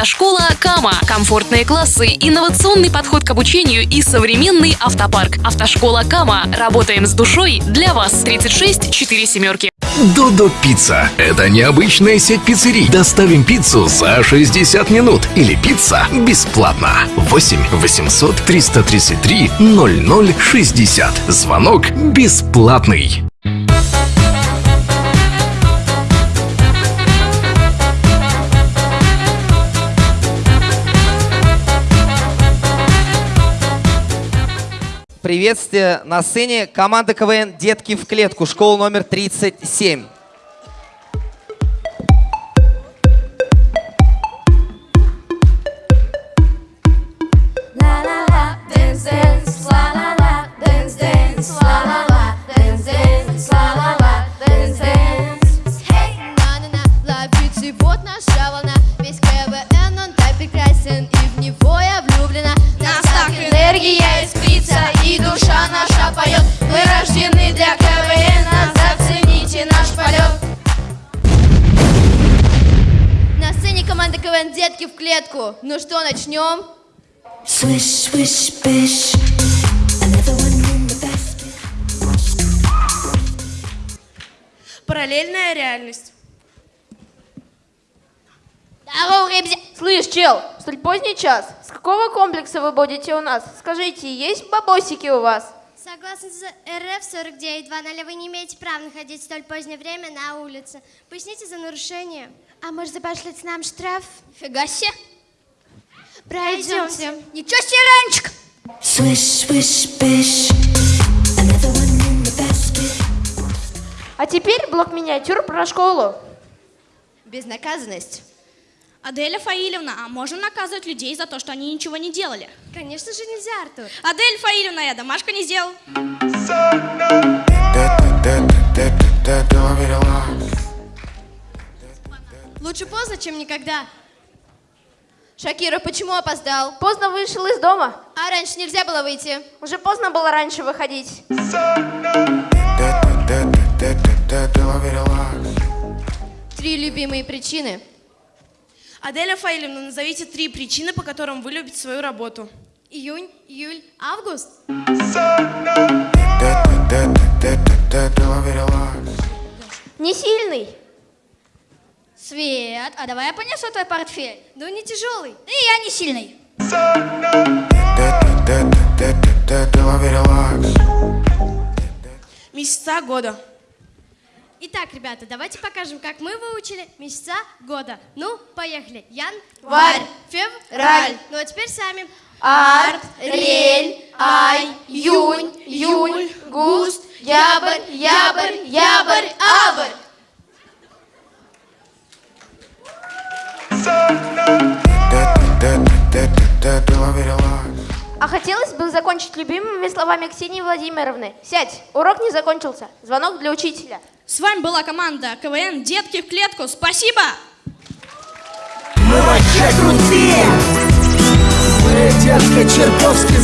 Автошкола Кама. Комфортные классы, инновационный подход к обучению и современный автопарк. Автошкола Кама. Работаем с душой для вас. 36 4 семерки. Додо Пицца. Это необычная сеть пиццерий. Доставим пиццу за 60 минут. Или пицца бесплатно. 8 800 333 0060. Звонок бесплатный. Приветствие на сцене команда КВН «Детки в клетку», школа номер 37. La la la, dance dance, la la la, dance dance, la la la, dance dance, la la la, dance dance. Hey, на-на-на, ловите, вот наша волна Весь КВН, он так прекрасен И в него я влюблена Нас так энергия рождены для КВН Зацените наш полет На сцене команда КВН «Детки в клетку» Ну что, начнем? Swish, swish, bish. Параллельная реальность. Здорово, ребят! Слышь, чел, столь поздний час. С какого комплекса вы будете у нас? Скажите, есть бабосики у вас? Согласно с РФ 49.2.0, вы не имеете права находиться в столь позднее время на улице. Поясните за нарушение. А может, забашлять нам штраф? Фига себе! Пройдемте. Ничего себе, Ранчик! Swish, swish, bish. Another one in the basket. А теперь блок миниатюр про школу. Безнаказанность. Аделя Фаилевна, а можно наказывать людей за то, что они ничего не делали? Конечно же нельзя, Артур. Адель Фаилевна, я домашку не сделал. Лучше поздно, чем никогда. Шакира, почему опоздал? Поздно вышел из дома. А раньше нельзя было выйти. Уже поздно было раньше выходить. Три любимые причины. Аделя Фаилевна, назовите три причины, по которым вы любите свою работу. Июнь, июль, август. Не сильный. Свет, а давай я понесу твой портфель. Ну, не тяжелый. И я не сильный. Месяца года. Итак, ребята, давайте покажем, как мы выучили месяца года. Ну, поехали. Ян, Варь, февраль. Ну, а теперь сами. Арт, рель, ай, юнь, юль, густ, ябрь, ябрь, ябрь, абрь. А хотелось бы закончить любимыми словами Ксении Владимировны. Сядь, урок не закончился. Звонок для учителя. С вами была команда КВН «Детки в клетку». Спасибо! Мы вообще крутые Мы детка чертовски